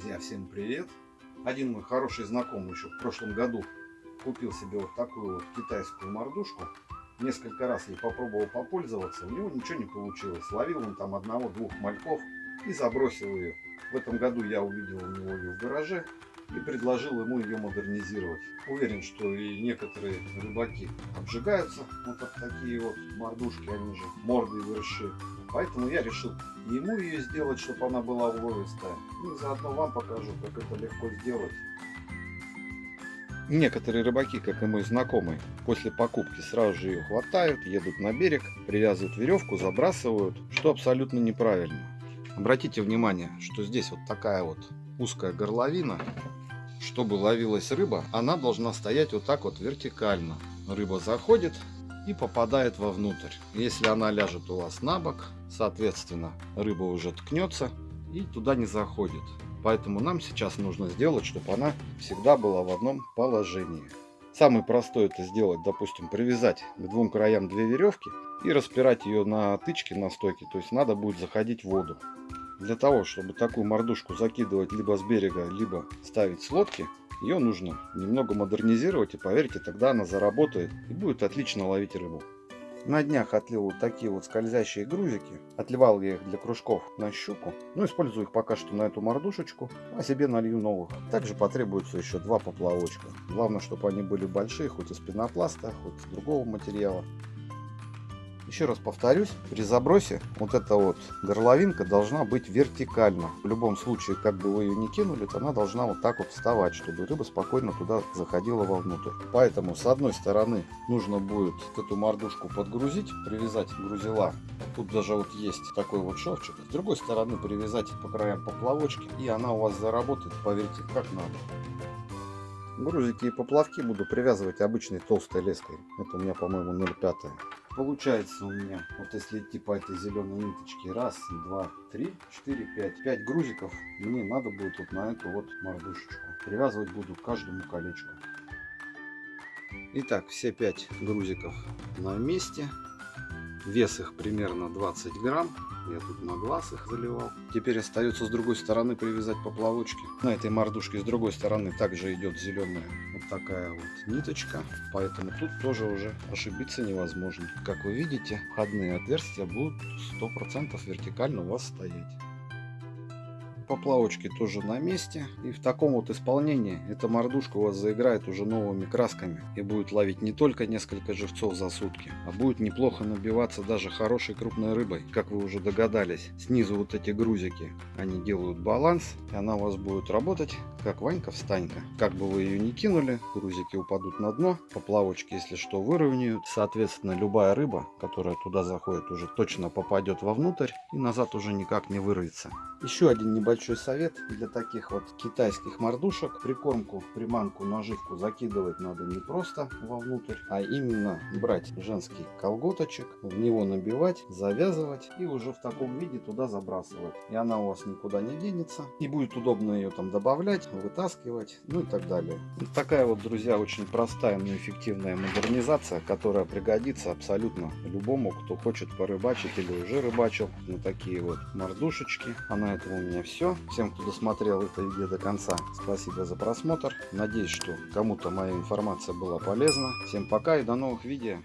Друзья, всем привет! Один мой хороший знакомый еще в прошлом году купил себе вот такую вот китайскую мордушку. Несколько раз ей попробовал попользоваться, у него ничего не получилось. Ловил он там одного-двух мальков и забросил ее. В этом году я увидел у него ее в гараже и предложил ему ее модернизировать. Уверен, что и некоторые рыбаки обжигаются вот от такие вот мордушки, они же морды выросшие. Поэтому я решил ему ее сделать, чтобы она была уловистая. Ну и заодно вам покажу, как это легко сделать. Некоторые рыбаки, как и мой знакомый, после покупки сразу же ее хватают, едут на берег, привязывают веревку, забрасывают, что абсолютно неправильно. Обратите внимание, что здесь вот такая вот узкая горловина. Чтобы ловилась рыба, она должна стоять вот так вот вертикально. Рыба заходит, и попадает вовнутрь. Если она ляжет у вас на бок, соответственно, рыба уже ткнется и туда не заходит. Поэтому нам сейчас нужно сделать, чтобы она всегда была в одном положении. Самый простой это сделать, допустим, привязать к двум краям две веревки и распирать ее на тычке на стойке. То есть надо будет заходить в воду. Для того, чтобы такую мордушку закидывать либо с берега, либо ставить с лодки, ее нужно немного модернизировать, и поверьте, тогда она заработает и будет отлично ловить рыбу. На днях отлил вот такие вот скользящие грузики. Отливал я их для кружков на щуку. Но использую их пока что на эту мордушечку, а себе налью новых. Также потребуется еще два поплавочка. Главное, чтобы они были большие, хоть из пенопласта, хоть из другого материала. Еще раз повторюсь, при забросе вот эта вот горловинка должна быть вертикально. В любом случае, как бы вы ее не кинули, то она должна вот так вот вставать, чтобы рыба спокойно туда заходила вовнутрь. Поэтому с одной стороны нужно будет эту мордушку подгрузить, привязать грузила. Тут даже вот есть такой вот шовчик. С другой стороны привязать по краям поплавочки, и она у вас заработает, поверьте, как надо. Грузики и поплавки буду привязывать обычной толстой леской. Это у меня, по-моему, 0,5. Получается у меня, вот если идти по этой зеленой ниточке, раз, два, три, четыре, пять. Пять грузиков мне надо будет вот на эту вот мордушечку. Привязывать буду каждому колечку. Итак, все пять грузиков на месте. Вес их примерно 20 грамм. Я тут на глаз их заливал. Теперь остается с другой стороны привязать поплавочки. На этой мордушке с другой стороны также идет зеленая вот такая вот ниточка. Поэтому тут тоже уже ошибиться невозможно. Как вы видите, входные отверстия будут 100% вертикально у вас стоять поплавочки тоже на месте. И в таком вот исполнении эта мордушка у вас заиграет уже новыми красками. И будет ловить не только несколько живцов за сутки, а будет неплохо набиваться даже хорошей крупной рыбой. Как вы уже догадались, снизу вот эти грузики, они делают баланс. И она у вас будет работать как Ванька-встанька. Как бы вы ее ни кинули, грузики упадут на дно. Поплавочки, если что, выровняют. Соответственно, любая рыба, которая туда заходит, уже точно попадет вовнутрь и назад уже никак не вырвется. Еще один небольшой совет для таких вот китайских мордушек. Прикормку, приманку, наживку закидывать надо не просто вовнутрь, а именно брать женский колготочек, в него набивать, завязывать и уже в таком виде туда забрасывать. И она у вас никуда не денется. И будет удобно ее там добавлять, вытаскивать, ну и так далее. Вот такая вот, друзья, очень простая, но эффективная модернизация, которая пригодится абсолютно любому, кто хочет порыбачить или уже рыбачил на такие вот мордушечки. Она на этом у меня все. Всем, кто досмотрел это видео до конца, спасибо за просмотр. Надеюсь, что кому-то моя информация была полезна. Всем пока и до новых видео.